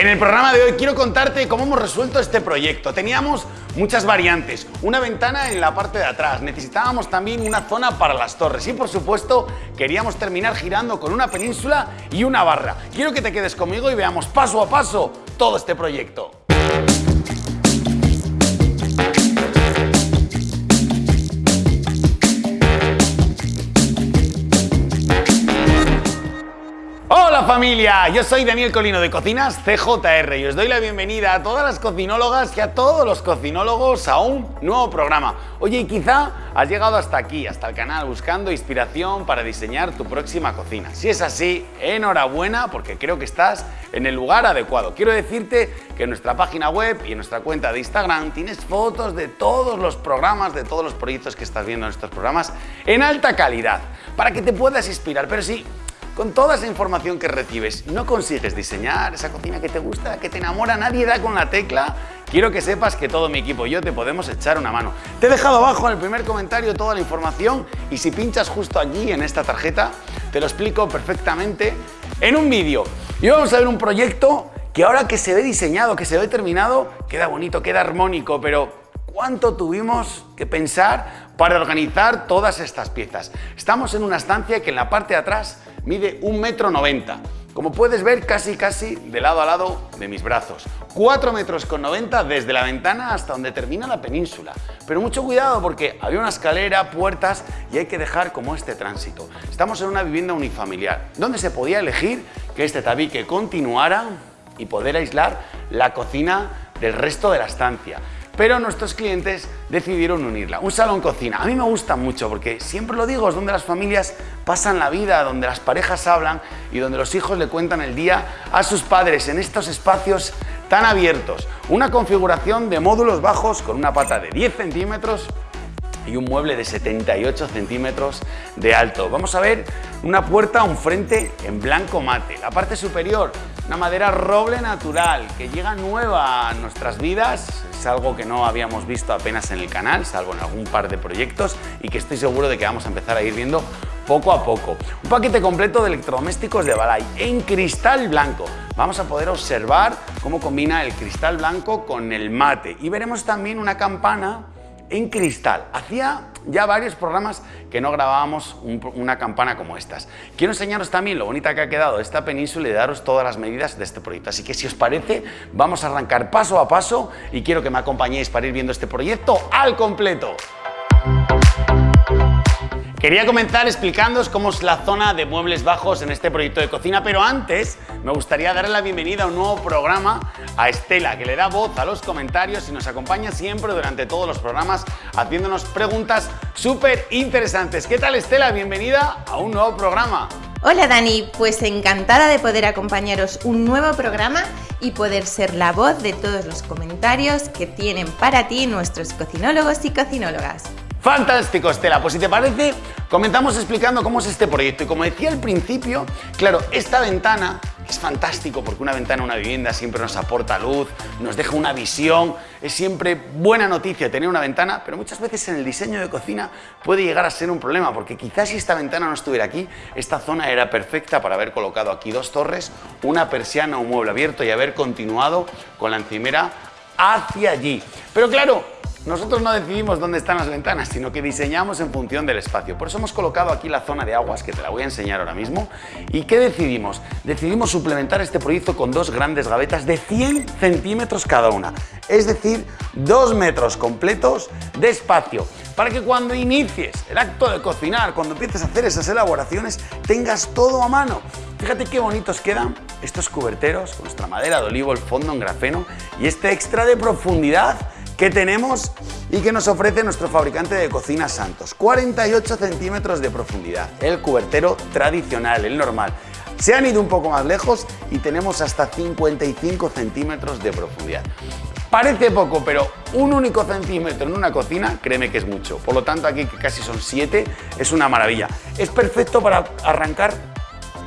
En el programa de hoy quiero contarte cómo hemos resuelto este proyecto. Teníamos muchas variantes, una ventana en la parte de atrás, necesitábamos también una zona para las torres y por supuesto queríamos terminar girando con una península y una barra. Quiero que te quedes conmigo y veamos paso a paso todo este proyecto. Familia, yo soy Daniel Colino de Cocinas CJR y os doy la bienvenida a todas las cocinólogas y a todos los cocinólogos a un nuevo programa. Oye, quizá has llegado hasta aquí, hasta el canal, buscando inspiración para diseñar tu próxima cocina. Si es así, enhorabuena porque creo que estás en el lugar adecuado. Quiero decirte que en nuestra página web y en nuestra cuenta de Instagram tienes fotos de todos los programas, de todos los proyectos que estás viendo en estos programas en alta calidad, para que te puedas inspirar. Pero sí, con toda esa información que recibes, no consigues diseñar esa cocina que te gusta, que te enamora, nadie da con la tecla, quiero que sepas que todo mi equipo y yo te podemos echar una mano. Te he dejado abajo en el primer comentario toda la información y si pinchas justo aquí en esta tarjeta, te lo explico perfectamente en un vídeo. Y vamos a ver un proyecto que ahora que se ve diseñado, que se ve terminado, queda bonito, queda armónico, pero ¿cuánto tuvimos que pensar para organizar todas estas piezas? Estamos en una estancia que en la parte de atrás mide un metro noventa. Como puedes ver, casi casi de lado a lado de mis brazos. 4 metros con 90 desde la ventana hasta donde termina la península. Pero mucho cuidado porque había una escalera, puertas y hay que dejar como este tránsito. Estamos en una vivienda unifamiliar, donde se podía elegir que este tabique continuara y poder aislar la cocina del resto de la estancia pero nuestros clientes decidieron unirla. Un salón cocina. A mí me gusta mucho porque siempre lo digo, es donde las familias pasan la vida, donde las parejas hablan y donde los hijos le cuentan el día a sus padres en estos espacios tan abiertos. Una configuración de módulos bajos con una pata de 10 centímetros y un mueble de 78 centímetros de alto. Vamos a ver una puerta, un frente en blanco mate. La parte superior, una madera roble natural que llega nueva a nuestras vidas. Es algo que no habíamos visto apenas en el canal, salvo en algún par de proyectos y que estoy seguro de que vamos a empezar a ir viendo poco a poco. Un paquete completo de electrodomésticos de Balay en cristal blanco. Vamos a poder observar cómo combina el cristal blanco con el mate y veremos también una campana en cristal. Hacía ya varios programas que no grabábamos una campana como estas. Quiero enseñaros también lo bonita que ha quedado esta península y daros todas las medidas de este proyecto. Así que si os parece, vamos a arrancar paso a paso y quiero que me acompañéis para ir viendo este proyecto al completo. Quería comenzar explicándoos cómo es la zona de muebles bajos en este proyecto de cocina, pero antes me gustaría darle la bienvenida a un nuevo programa a Estela, que le da voz a los comentarios y nos acompaña siempre durante todos los programas haciéndonos preguntas súper interesantes. ¿Qué tal Estela? Bienvenida a un nuevo programa. Hola Dani, pues encantada de poder acompañaros un nuevo programa y poder ser la voz de todos los comentarios que tienen para ti nuestros cocinólogos y cocinólogas. Fantástico, Estela. Pues si te parece, comenzamos explicando cómo es este proyecto. Y como decía al principio, claro, esta ventana es fantástico porque una ventana en una vivienda siempre nos aporta luz, nos deja una visión, es siempre buena noticia tener una ventana, pero muchas veces en el diseño de cocina puede llegar a ser un problema porque quizás si esta ventana no estuviera aquí, esta zona era perfecta para haber colocado aquí dos torres, una persiana, un mueble abierto y haber continuado con la encimera hacia allí. Pero claro, nosotros no decidimos dónde están las ventanas, sino que diseñamos en función del espacio. Por eso hemos colocado aquí la zona de aguas, que te la voy a enseñar ahora mismo. ¿Y qué decidimos? Decidimos suplementar este proyecto con dos grandes gavetas de 100 centímetros cada una. Es decir, dos metros completos de espacio para que cuando inicies el acto de cocinar, cuando empieces a hacer esas elaboraciones, tengas todo a mano. Fíjate qué bonitos quedan estos cuberteros con nuestra madera de olivo, el fondo en grafeno y este extra de profundidad que tenemos y que nos ofrece nuestro fabricante de cocina Santos. 48 centímetros de profundidad, el cubertero tradicional, el normal. Se han ido un poco más lejos y tenemos hasta 55 centímetros de profundidad. Parece poco, pero un único centímetro en una cocina, créeme que es mucho. Por lo tanto, aquí que casi son 7, es una maravilla. Es perfecto para arrancar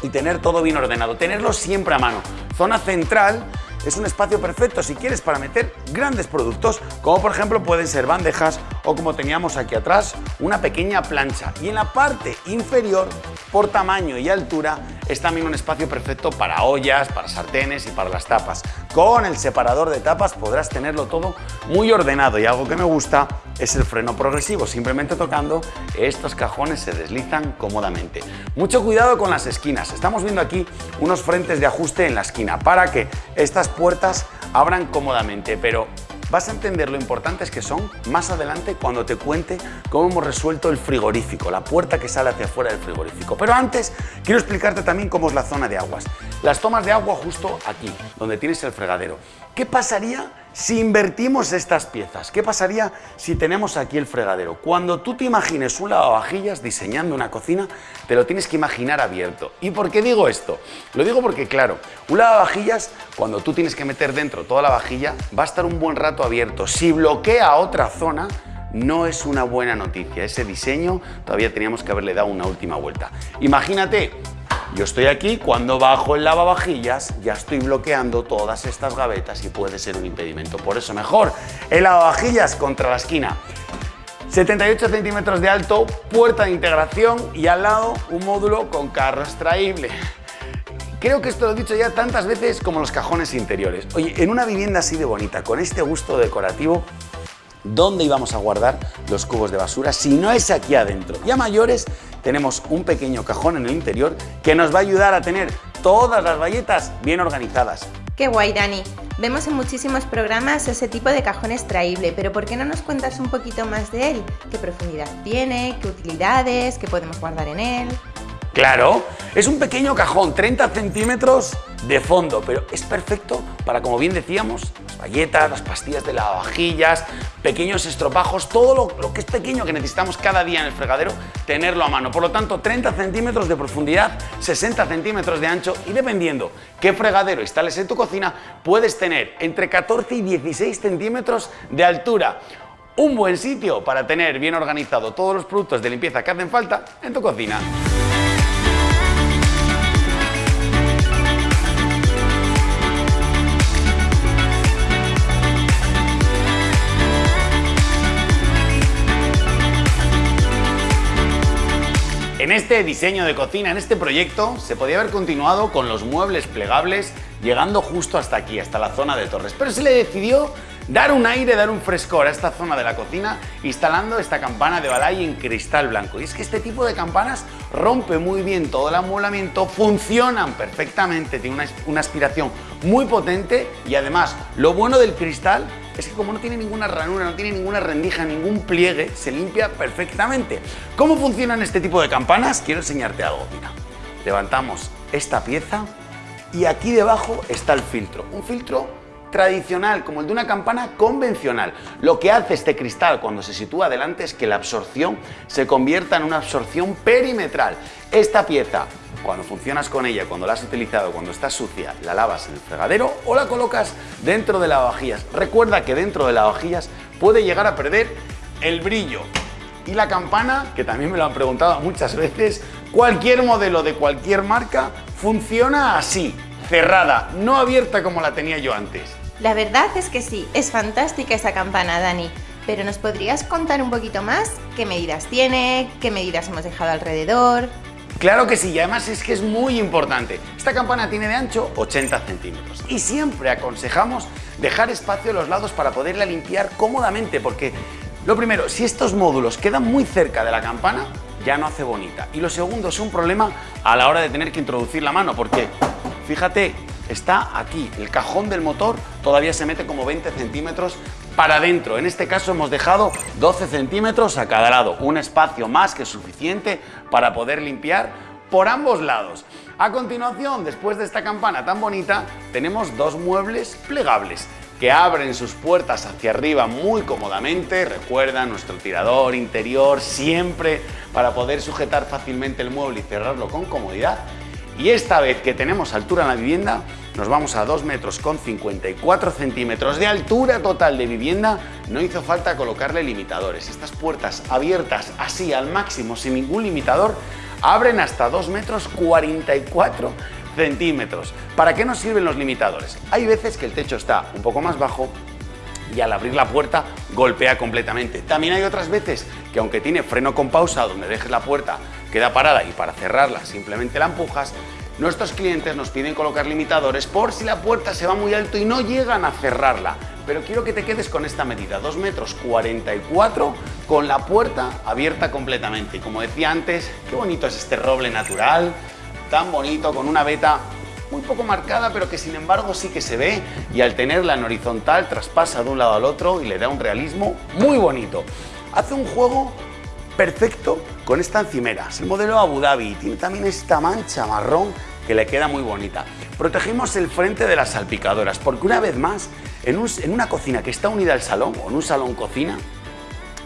y tener todo bien ordenado, tenerlo siempre a mano. Zona central es un espacio perfecto si quieres para meter grandes productos, como por ejemplo pueden ser bandejas o como teníamos aquí atrás, una pequeña plancha. Y en la parte inferior por tamaño y altura, es también un espacio perfecto para ollas, para sartenes y para las tapas. Con el separador de tapas podrás tenerlo todo muy ordenado y algo que me gusta es el freno progresivo. Simplemente tocando estos cajones se deslizan cómodamente. Mucho cuidado con las esquinas. Estamos viendo aquí unos frentes de ajuste en la esquina para que estas puertas abran cómodamente, pero Vas a entender lo importantes que son más adelante cuando te cuente cómo hemos resuelto el frigorífico, la puerta que sale hacia afuera del frigorífico. Pero antes quiero explicarte también cómo es la zona de aguas. Las tomas de agua justo aquí, donde tienes el fregadero. ¿Qué pasaría si invertimos estas piezas? ¿Qué pasaría si tenemos aquí el fregadero? Cuando tú te imagines un lavavajillas diseñando una cocina, te lo tienes que imaginar abierto. ¿Y por qué digo esto? Lo digo porque, claro, un lavavajillas, cuando tú tienes que meter dentro toda la vajilla, va a estar un buen rato abierto. Si bloquea otra zona, no es una buena noticia. Ese diseño todavía teníamos que haberle dado una última vuelta. Imagínate yo estoy aquí, cuando bajo el lavavajillas ya estoy bloqueando todas estas gavetas y puede ser un impedimento. Por eso mejor el lavavajillas contra la esquina. 78 centímetros de alto, puerta de integración y al lado un módulo con carro extraíble. Creo que esto lo he dicho ya tantas veces como los cajones interiores. Oye, en una vivienda así de bonita, con este gusto decorativo, ¿dónde íbamos a guardar los cubos de basura si no es aquí adentro? Ya mayores tenemos un pequeño cajón en el interior que nos va a ayudar a tener todas las bayetas bien organizadas. ¡Qué guay, Dani! Vemos en muchísimos programas ese tipo de cajón extraíble, pero ¿por qué no nos cuentas un poquito más de él? ¿Qué profundidad tiene? ¿Qué utilidades? ¿Qué podemos guardar en él? Claro, es un pequeño cajón, 30 centímetros de fondo, pero es perfecto para, como bien decíamos, las bayetas, las pastillas de lavavajillas, pequeños estropajos, todo lo, lo, que es pequeño que necesitamos cada día en el fregadero, tenerlo a mano. Por lo tanto, 30 centímetros de profundidad, 60 centímetros de ancho y dependiendo qué fregadero instales en tu cocina, puedes tener entre 14 y 16 centímetros de altura. Un buen sitio para tener bien organizado todos los productos de limpieza que hacen falta en tu cocina. Este diseño de cocina, en este proyecto, se podía haber continuado con los muebles plegables, llegando justo hasta aquí, hasta la zona de torres, pero se le decidió dar un aire, dar un frescor a esta zona de la cocina instalando esta campana de Balay en cristal blanco. Y es que este tipo de campanas rompe muy bien todo el amueblamiento, funcionan perfectamente, tiene una, una aspiración muy potente y además lo bueno del cristal es que como no tiene ninguna ranura, no tiene ninguna rendija, ningún pliegue, se limpia perfectamente. ¿Cómo funcionan este tipo de campanas? Quiero enseñarte algo, mira. Levantamos esta pieza y aquí debajo está el filtro. Un filtro tradicional, como el de una campana convencional. Lo que hace este cristal cuando se sitúa delante es que la absorción se convierta en una absorción perimetral. Esta pieza, cuando funcionas con ella, cuando la has utilizado, cuando está sucia, la lavas en el fregadero o la colocas dentro de lavavajillas. Recuerda que dentro de lavavajillas puede llegar a perder el brillo. Y la campana, que también me lo han preguntado muchas veces, cualquier modelo de cualquier marca funciona así, cerrada, no abierta como la tenía yo antes. La verdad es que sí, es fantástica esa campana, Dani. Pero ¿nos podrías contar un poquito más? ¿Qué medidas tiene? ¿Qué medidas hemos dejado alrededor? Claro que sí, y además es que es muy importante. Esta campana tiene de ancho 80 centímetros y siempre aconsejamos dejar espacio a los lados para poderla limpiar cómodamente porque lo primero, si estos módulos quedan muy cerca de la campana, ya no hace bonita. Y lo segundo es un problema a la hora de tener que introducir la mano porque, fíjate, está aquí. El cajón del motor todavía se mete como 20 centímetros para adentro. En este caso hemos dejado 12 centímetros a cada lado, un espacio más que suficiente para poder limpiar por ambos lados. A continuación, después de esta campana tan bonita, tenemos dos muebles plegables que abren sus puertas hacia arriba muy cómodamente. Recuerda nuestro tirador interior siempre para poder sujetar fácilmente el mueble y cerrarlo con comodidad. Y esta vez que tenemos altura en la vivienda, nos vamos a 2 metros con 54 centímetros de altura total de vivienda, no hizo falta colocarle limitadores. Estas puertas abiertas así al máximo sin ningún limitador abren hasta 2 metros 44 centímetros. ¿Para qué nos sirven los limitadores? Hay veces que el techo está un poco más bajo y al abrir la puerta golpea completamente. También hay otras veces que aunque tiene freno con pausa donde dejes la puerta queda parada y para cerrarla simplemente la empujas, nuestros clientes nos piden colocar limitadores por si la puerta se va muy alto y no llegan a cerrarla. Pero quiero que te quedes con esta medida, 2 metros 44 con la puerta abierta completamente. Y como decía antes, qué bonito es este roble natural, tan bonito, con una veta muy poco marcada, pero que sin embargo sí que se ve y al tenerla en horizontal traspasa de un lado al otro y le da un realismo muy bonito. Hace un juego perfecto con esta encimera. Es el modelo Abu Dhabi tiene también esta mancha marrón que le queda muy bonita. Protegimos el frente de las salpicadoras porque una vez más, en, una cocina que está unida al salón o en un salón cocina,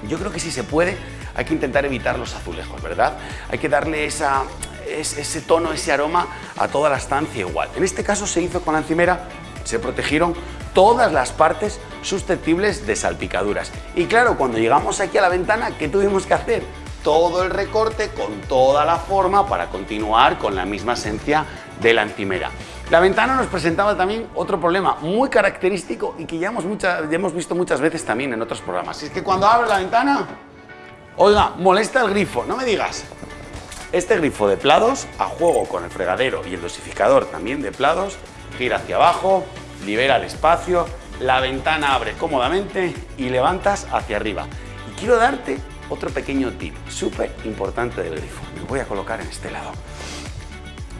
yo creo que si se puede hay que intentar evitar los azulejos, ¿verdad? Hay que darle ese tono, ese aroma a toda la estancia igual. En este caso se hizo con la encimera, se protegieron todas las partes susceptibles de salpicaduras. Y claro, cuando llegamos aquí a la ventana, ¿qué tuvimos que hacer? Todo el recorte con toda la forma para continuar con la misma esencia de la encimera. La ventana nos presentaba también otro problema muy característico y que ya hemos, ya hemos visto muchas veces también en otros programas. Y es que cuando abre la ventana, oiga, molesta el grifo, no me digas. Este grifo de plados, a juego con el fregadero y el dosificador también de plados, gira hacia abajo, libera el espacio, la ventana abre cómodamente y levantas hacia arriba. Y quiero darte otro pequeño tip súper importante del grifo. Me voy a colocar en este lado.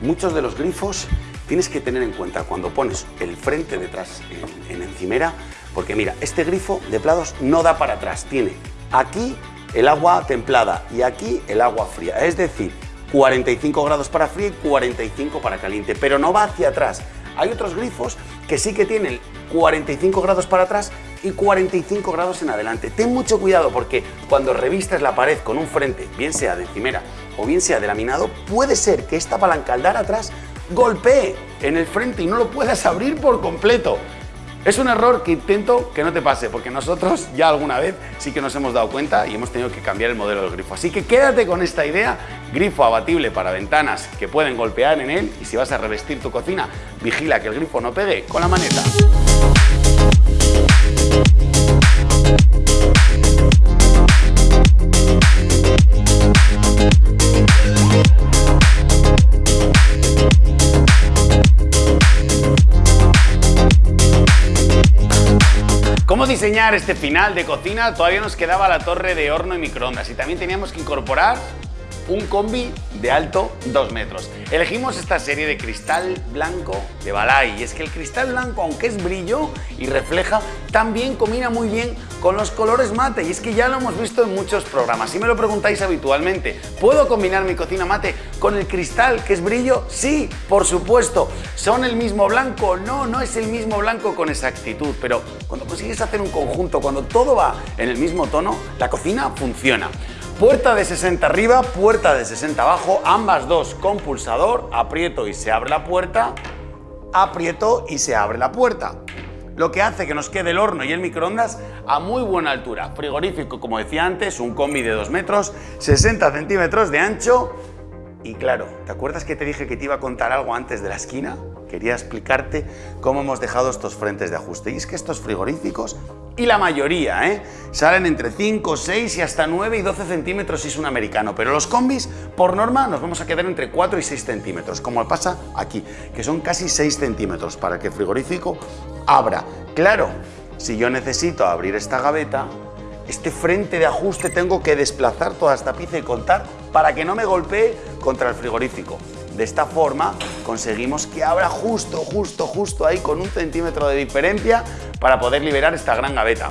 Muchos de los grifos tienes que tener en cuenta cuando pones el frente detrás en, en encimera, porque mira, este grifo de plados no da para atrás, tiene aquí el agua templada y aquí el agua fría, es decir, 45 grados para frío y 45 para caliente, pero no va hacia atrás. Hay otros grifos que sí que tienen 45 grados para atrás y 45 grados en adelante. Ten mucho cuidado porque cuando revistas la pared con un frente, bien sea de encimera o bien sea de laminado, puede ser que esta palanca al dar atrás golpee en el frente y no lo puedas abrir por completo. Es un error que intento que no te pase, porque nosotros ya alguna vez sí que nos hemos dado cuenta y hemos tenido que cambiar el modelo del grifo. Así que quédate con esta idea, grifo abatible para ventanas que pueden golpear en él y si vas a revestir tu cocina, vigila que el grifo no pegue con la maneta. ¿Cómo diseñar este final de cocina? Todavía nos quedaba la torre de horno y microondas y también teníamos que incorporar un combi de alto 2 metros. Elegimos esta serie de cristal blanco de Balay y es que el cristal blanco, aunque es brillo y refleja, también combina muy bien con los colores mate y es que ya lo hemos visto en muchos programas. Si me lo preguntáis habitualmente, ¿puedo combinar mi cocina mate con el cristal que es brillo? Sí, por supuesto. ¿Son el mismo blanco? No, no es el mismo blanco con exactitud, pero cuando consigues hacer un conjunto, cuando todo va en el mismo tono, la cocina funciona. Puerta de 60 arriba, puerta de 60 abajo, ambas dos con pulsador, aprieto y se abre la puerta, aprieto y se abre la puerta. Lo que hace que nos quede el horno y el microondas a muy buena altura. Frigorífico, como decía antes, un combi de 2 metros, 60 centímetros de ancho. Y claro, ¿te acuerdas que te dije que te iba a contar algo antes de la esquina? Quería explicarte cómo hemos dejado estos frentes de ajuste. Y es que estos frigoríficos y la mayoría, ¿eh? Salen entre 5, 6 y hasta 9 y 12 centímetros si es un americano, pero los combis, por norma, nos vamos a quedar entre 4 y 6 centímetros, como pasa aquí, que son casi 6 centímetros para que el frigorífico abra. Claro, si yo necesito abrir esta gaveta, este frente de ajuste tengo que desplazar toda esta pieza y contar para que no me golpee contra el frigorífico. De esta forma conseguimos que abra justo, justo, justo ahí con un centímetro de diferencia para poder liberar esta gran gaveta.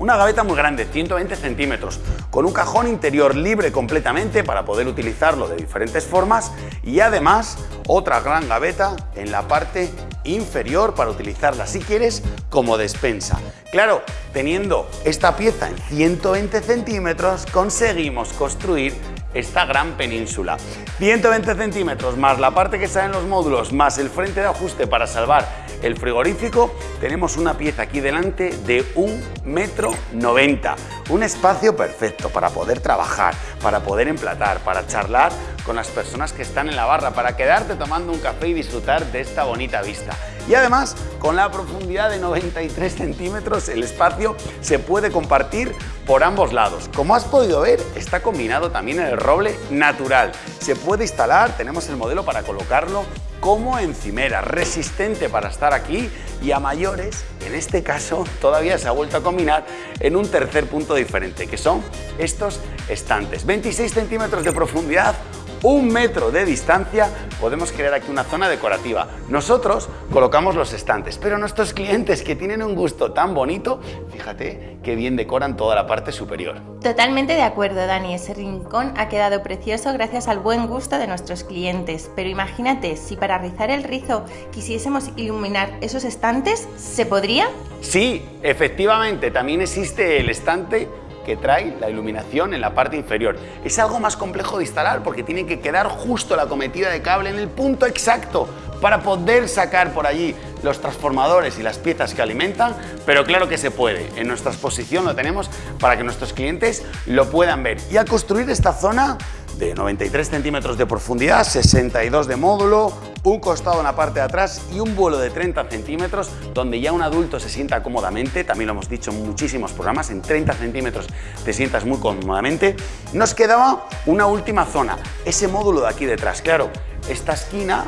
Una gaveta muy grande, 120 centímetros, con un cajón interior libre completamente para poder utilizarlo de diferentes formas y además otra gran gaveta en la parte inferior para utilizarla si quieres como despensa. Claro, teniendo esta pieza en 120 centímetros conseguimos construir esta gran península. 120 centímetros más la parte que sale en los módulos más el frente de ajuste para salvar el frigorífico, tenemos una pieza aquí delante de un metro 90. Un espacio perfecto para poder trabajar, para poder emplatar, para charlar con las personas que están en la barra, para quedarte tomando un café y disfrutar de esta bonita vista. Y además, con la profundidad de 93 centímetros, el espacio se puede compartir por ambos lados. Como has podido ver, está combinado también en el roble natural. Se puede instalar, tenemos el modelo para colocarlo como encimera, resistente para estar aquí y a mayores, en este caso, todavía se ha vuelto a combinar en un tercer punto diferente, que son estos estantes. 26 centímetros de profundidad, un metro de distancia, podemos crear aquí una zona decorativa. Nosotros colocamos los estantes, pero nuestros clientes que tienen un gusto tan bonito, fíjate que bien decoran toda la parte superior. Totalmente de acuerdo, Dani. Ese rincón ha quedado precioso gracias al buen gusto de nuestros clientes. Pero imagínate, si para rizar el rizo quisiésemos iluminar esos estantes, ¿se podría? Sí, efectivamente, también existe el estante que trae la iluminación en la parte inferior. Es algo más complejo de instalar porque tiene que quedar justo la cometida de cable en el punto exacto para poder sacar por allí los transformadores y las piezas que alimentan, pero claro que se puede. En nuestra exposición lo tenemos para que nuestros clientes lo puedan ver. Y al construir esta zona de 93 centímetros de profundidad, 62 de módulo, un costado en la parte de atrás y un vuelo de 30 centímetros donde ya un adulto se sienta cómodamente, también lo hemos dicho en muchísimos programas, en 30 centímetros te sientas muy cómodamente. Nos quedaba una última zona, ese módulo de aquí detrás. Claro, esta esquina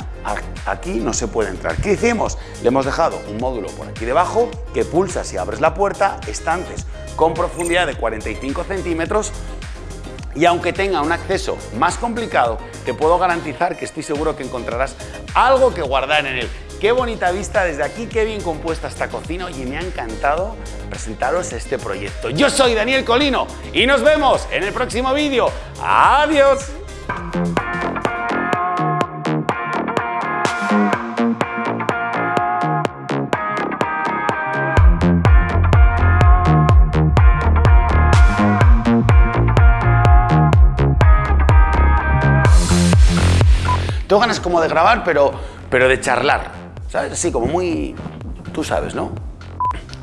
aquí no se puede entrar. ¿Qué hicimos? Le hemos dejado un módulo por aquí debajo que pulsa si abres la puerta, estantes con profundidad de 45 centímetros y aunque tenga un acceso más complicado, te puedo garantizar que estoy seguro que encontrarás algo que guardar en él. Qué bonita vista desde aquí, qué bien compuesta esta cocina y me ha encantado presentaros este proyecto. Yo soy Daniel Colino y nos vemos en el próximo vídeo. ¡Adiós! Ganas como de grabar, pero, pero de charlar. ¿Sabes? Así como muy... Tú sabes, ¿no?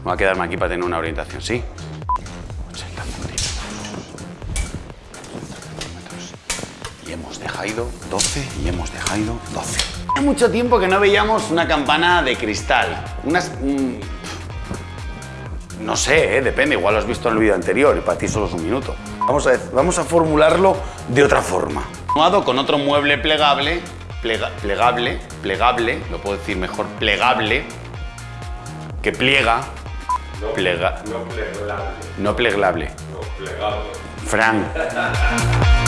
Voy a quedarme aquí para tener una orientación, ¿sí? 80 centímetros. Y hemos dejado 12 y hemos dejado 12. Hace mucho tiempo que no veíamos una campana de cristal. Unas... mm, no sé, ¿eh? depende, igual lo has visto en el vídeo anterior y para ti solo es un minuto. Vamos a, vamos a formularlo de otra forma. Con otro mueble plegable, plega- plegable, plegable, lo puedo decir mejor, plegable, que pliega. Plega- No plegable, no plegable. no plegable. Fran.